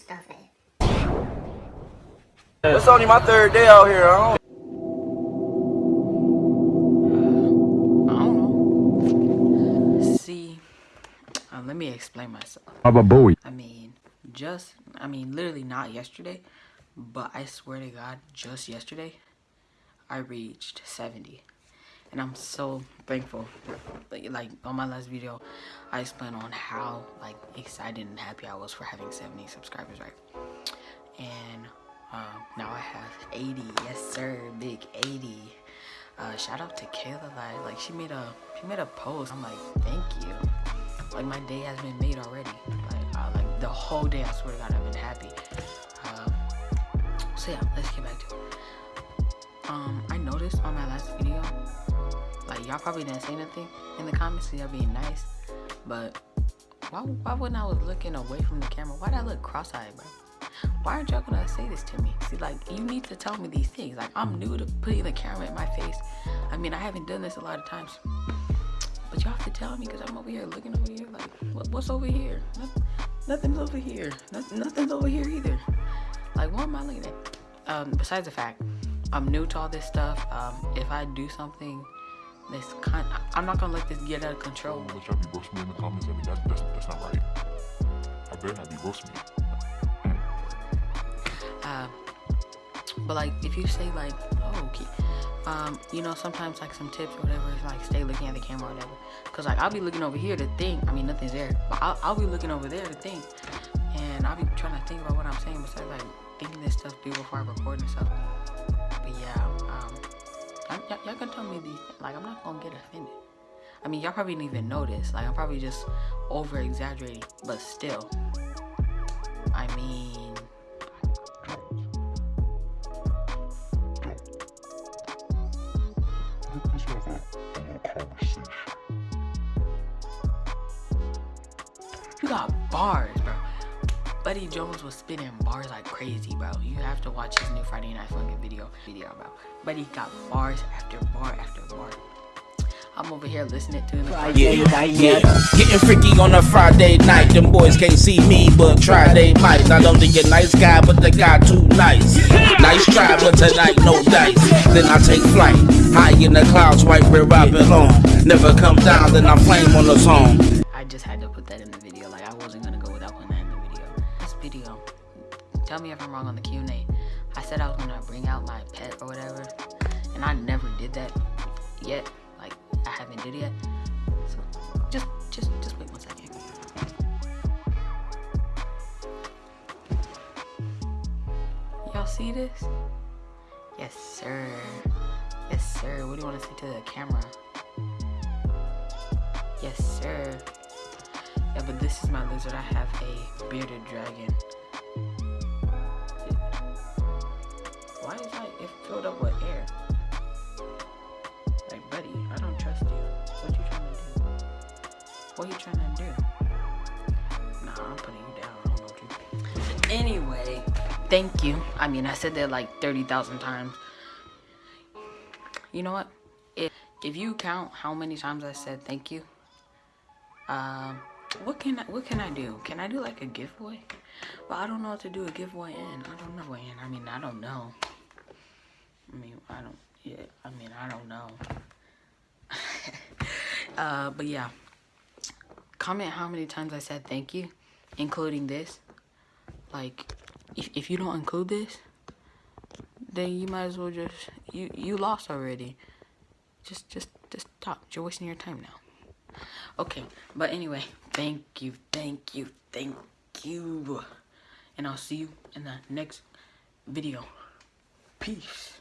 stuff it. It's only my third day out here. I don't know. See, uh, let me explain myself. Baba Booey. I mean, just, I mean, literally not yesterday, but I swear to God, just yesterday, I reached 70. And I'm so thankful. Like, like on my last video, I explained on how like excited and happy I was for having 70 subscribers, right? And um, now I have 80. Yes, sir, big 80. Uh, shout out to Kayla, like, like she made a she made a post. I'm like, thank you. Like my day has been made already. Like, uh, like the whole day, I swear to God, I've been happy. Um, so yeah, let's get back to it. Um, I noticed on my last video, like y'all probably didn't say nothing in the comments, so y'all being nice, but why, why wouldn't I was looking away from the camera? Why'd I look cross-eyed, bro? Why aren't y'all gonna say this to me? See, like, you need to tell me these things. Like, I'm new to putting the camera in my face. I mean, I haven't done this a lot of times. But y'all have to tell me because I'm over here looking over here. Like, what, what's over here? Noth- nothing's over here. Noth- nothing's over here either. Like, what am I looking at? Um, besides the fact, I'm new to all this stuff. Um, if I do something kind, I'm not gonna let this get out of control. But y'all be roasting me in the comments. I mean, that, that's, that's not right. I better not be roasting me. Uh, but like if you say like, oh, okay, um, you know, sometimes like some tips or whatever is like stay looking at the camera or whatever. Cause like I'll be looking over here to think. I mean, nothing's there, but I'll, I'll be looking over there to think, and I'll be trying to think about what I'm saying besides like thinking this stuff through before I record and stuff. Can tell me these. Like I'm not gonna get offended. I mean, y'all probably didn't even notice. Like I'm probably just over exaggerating, but still. I mean. You got bars, bro. Buddy Jones was spitting bars like crazy, bro. You have to watch his new Friday Night Funkin' video, video, bro. Buddy got bars after bar after bar. I'm over here listening to him. Yeah, yeah. yeah. Getting freaky on a Friday night. Them boys can't see me, but try they might. Not only a nice guy, but the guy too nice. Nice try, but tonight no dice. Then I take flight, high in the clouds, right where I belong. Never come down, then I flame on the song. Video. Tell me if I'm wrong on the Q&A. I said I was gonna bring out my pet or whatever, and I never did that yet. Like I haven't did it yet. So just, just, just wait one second. Y'all see this? Yes, sir. Yes, sir. What do you want to say to the camera? Yes, sir. Yeah, but this is my lizard. I have a bearded dragon. Why is like it filled up with air? Like, buddy, I don't trust you. What you trying to do? What you trying to do? Nah, I'm putting you down. I don't know what you. Anyway, thank you. I mean, I said that like thirty thousand times. You know what? If if you count how many times I said thank you, um, what can I what can I do? Can I do like a giveaway? Well, I don't know what to do a giveaway in. I don't know in. I mean, I don't know. I mean, I don't. Yeah, I mean, I don't know. uh, but yeah, comment how many times I said thank you, including this. Like, if if you don't include this, then you might as well just you you lost already. Just just just stop. You're wasting your time now. Okay, but anyway, thank you, thank you, thank you. And I'll see you in the next video. Peace.